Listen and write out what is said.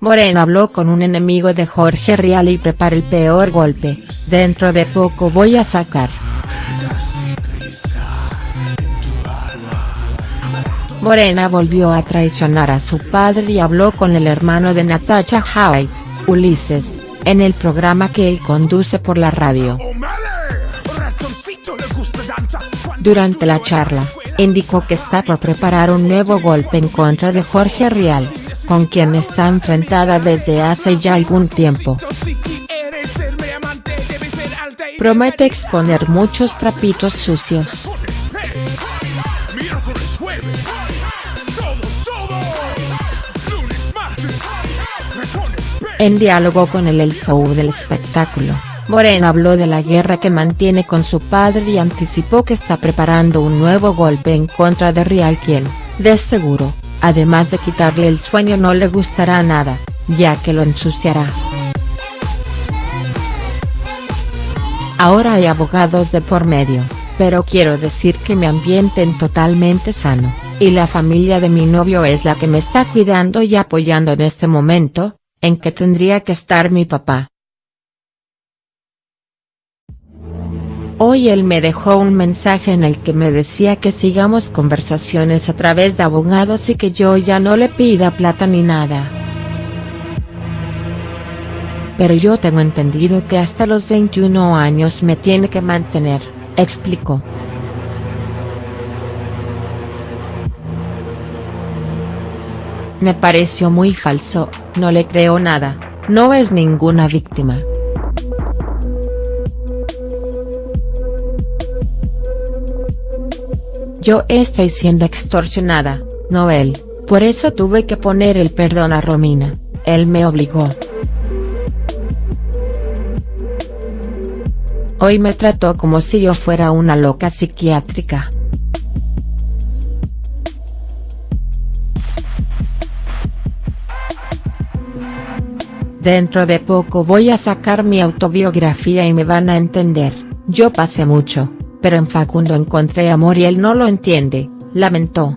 Morena habló con un enemigo de Jorge Rial y prepara el peor golpe, dentro de poco voy a sacar. Morena volvió a traicionar a su padre y habló con el hermano de Natasha Hyde, Ulises, en el programa que él conduce por la radio. Durante la charla, indicó que está por preparar un nuevo golpe en contra de Jorge Rial, con quien está enfrentada desde hace ya algún tiempo. Promete exponer muchos trapitos sucios. En diálogo con el El Show del espectáculo, Morena habló de la guerra que mantiene con su padre y anticipó que está preparando un nuevo golpe en contra de Rial quien, de seguro, además de quitarle el sueño no le gustará nada, ya que lo ensuciará. Ahora hay abogados de por medio, pero quiero decir que me ambienten totalmente sano, y la familia de mi novio es la que me está cuidando y apoyando en este momento, en que tendría que estar mi papá. Hoy él me dejó un mensaje en el que me decía que sigamos conversaciones a través de abogados y que yo ya no le pida plata ni nada. Pero yo tengo entendido que hasta los 21 años me tiene que mantener, explicó. Me pareció muy falso, no le creo nada, no es ninguna víctima. Yo estoy siendo extorsionada, no él, por eso tuve que poner el perdón a Romina, él me obligó. Hoy me trató como si yo fuera una loca psiquiátrica. Dentro de poco voy a sacar mi autobiografía y me van a entender, yo pasé mucho, pero en Facundo encontré amor y él no lo entiende, lamentó.